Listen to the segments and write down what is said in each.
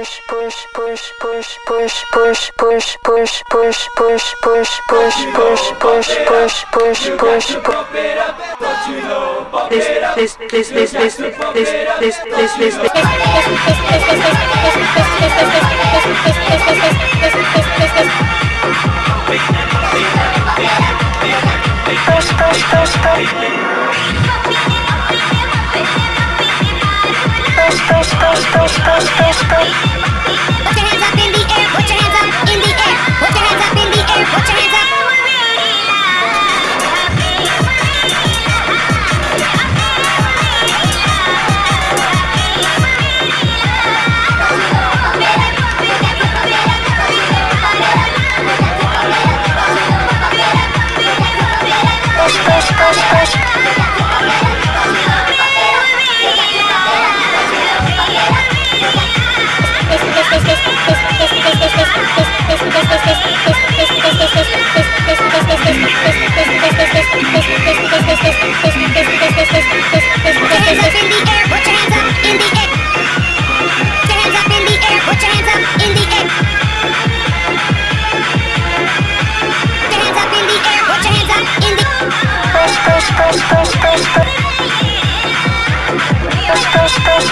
push push push push push push push push push push push push push push push push push this this this this this this this this this push push push push push Put your hands up in the air, put your hands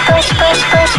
push, push, push.